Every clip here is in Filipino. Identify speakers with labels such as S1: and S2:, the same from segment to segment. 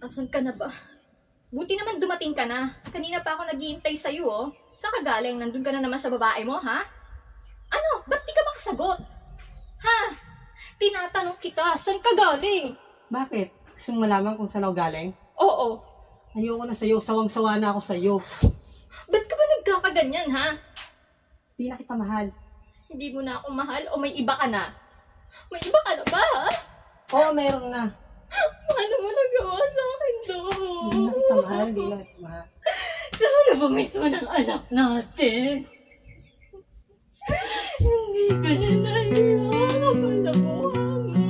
S1: Asan ka na ba? Buti naman dumating ka na. Kanina pa ako naghihintay sa'yo, oh. Saan ka galing? Nandun ka na naman sa babae mo, ha? Ano? Ba't di ka makasagot? Ha? Tinatanong kita, saan ka galing?
S2: Bakit? Gusto mong malaman kung saan ako galing?
S1: Oo.
S2: Ayoko na sa'yo. Sawang-sawa na ako sa'yo.
S1: Ba't ka ba nagkakaganyan, ha?
S2: Di na kita mahal.
S1: Hindi mo na ako mahal o may iba ka na? May iba ka na ba, ha?
S2: Oo, meron na.
S1: Paano mo nagawa sa akin to?
S2: Hindi na kita mahal. Di na kita mahal.
S1: Sana ba mismo ng anak natin? Hindi ka na naiyak. Kapalamuhan mo.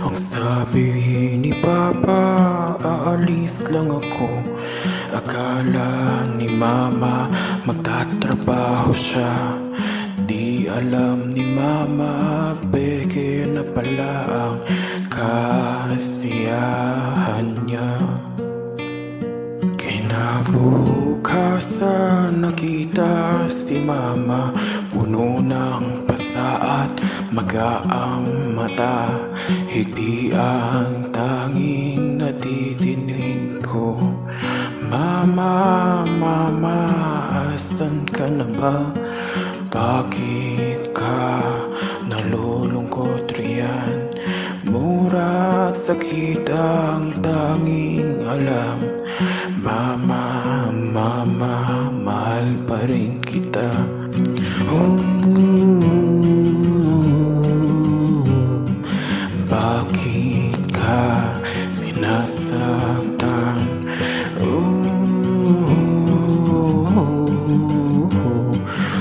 S3: Ang sabi ni Papa, aalis lang ako Akala ni Mama, magtatrabaho siya. Di alam ni Mama, peke na pala ang kasiyahan niya. Kinabukasan nakita si mama. Puno ng pasa at magaang mata. Hindi ang tanging natidinig ko Mama, mama, asan ka na ba? Bakit ka nalulungkot riyan? Mura at sakit ang tanging alam Mama, mama, mahal pa rin kita oh, Bakit ka sinasaktan?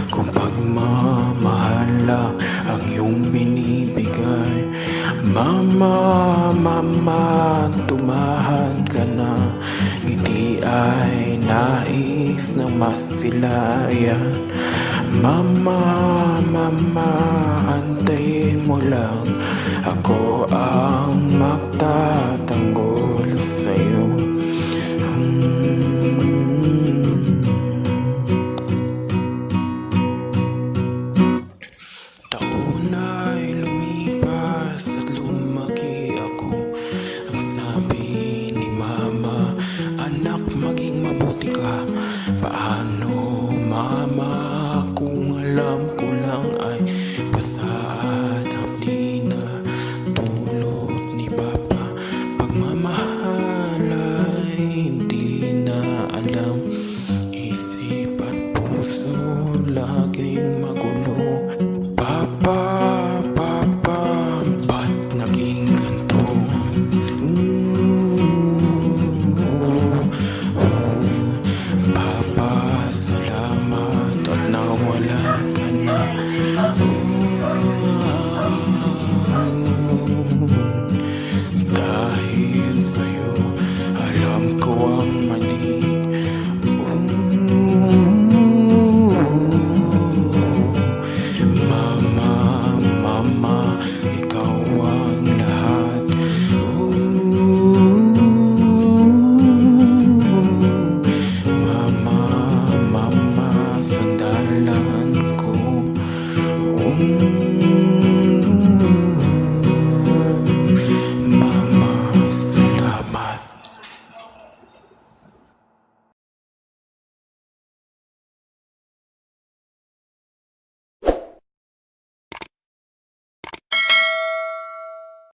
S3: Kung pagmamahal lang ang iyong binibigay Mama, mama, tumahan ka na. Ngiti ay nais ng masilayan. Mama, mama, antayin mo lang. Ako ang magtatanggol mama Kung alam ko lang ay Pasat hapdi na Tulot ni papa. Pagmamahal ay hindi na alam. Isip at puso laging Dahil sa'yo, alam ko ang mali